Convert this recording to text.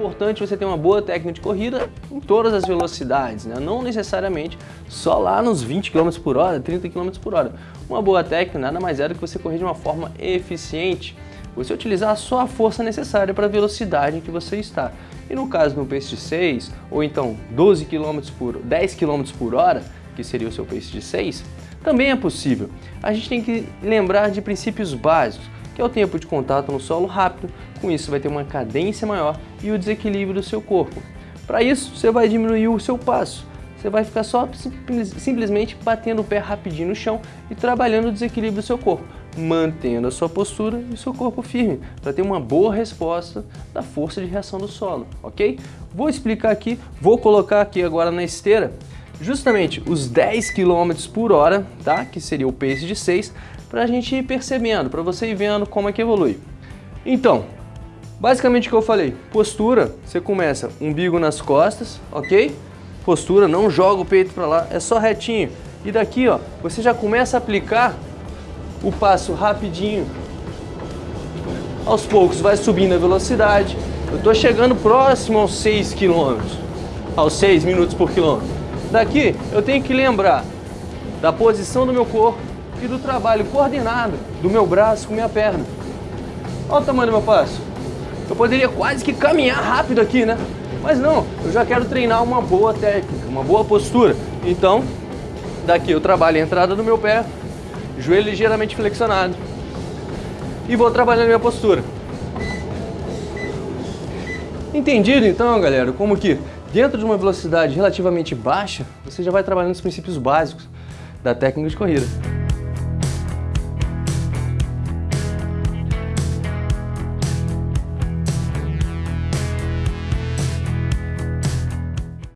importante você ter uma boa técnica de corrida em todas as velocidades, né? não necessariamente só lá nos 20 km por hora, 30 km por hora. Uma boa técnica nada mais é do que você correr de uma forma eficiente, você utilizar só a força necessária para a velocidade em que você está. E no caso do pace de 6, ou então 12 km por 10 km por hora, que seria o seu pace de 6, também é possível. A gente tem que lembrar de princípios básicos, é o tempo de contato no solo rápido, com isso vai ter uma cadência maior e o desequilíbrio do seu corpo. Para isso, você vai diminuir o seu passo. Você vai ficar só simplesmente batendo o pé rapidinho no chão e trabalhando o desequilíbrio do seu corpo, mantendo a sua postura e o seu corpo firme, para ter uma boa resposta da força de reação do solo, ok? Vou explicar aqui, vou colocar aqui agora na esteira justamente os 10 km por hora, tá? que seria o pace de 6, para a gente ir percebendo, para você ir vendo como é que evolui. Então, basicamente o que eu falei, postura, você começa umbigo nas costas, ok? Postura, não joga o peito para lá, é só retinho. E daqui, ó, você já começa a aplicar o passo rapidinho. Aos poucos vai subindo a velocidade. Eu estou chegando próximo aos 6 km, aos 6 minutos por quilômetro. Daqui eu tenho que lembrar da posição do meu corpo e do trabalho coordenado do meu braço com minha perna. Olha o tamanho do meu passo. Eu poderia quase que caminhar rápido aqui, né? Mas não, eu já quero treinar uma boa técnica, uma boa postura. Então, daqui eu trabalho a entrada do meu pé, joelho ligeiramente flexionado. E vou trabalhando minha postura. Entendido então, galera, como que Dentro de uma velocidade relativamente baixa, você já vai trabalhando os princípios básicos da técnica de corrida.